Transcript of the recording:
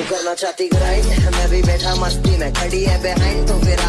तू करना चाहती ग्राइंड मैं भी बैठा मस्ती में खड़ी है बिहाइंड तो फिर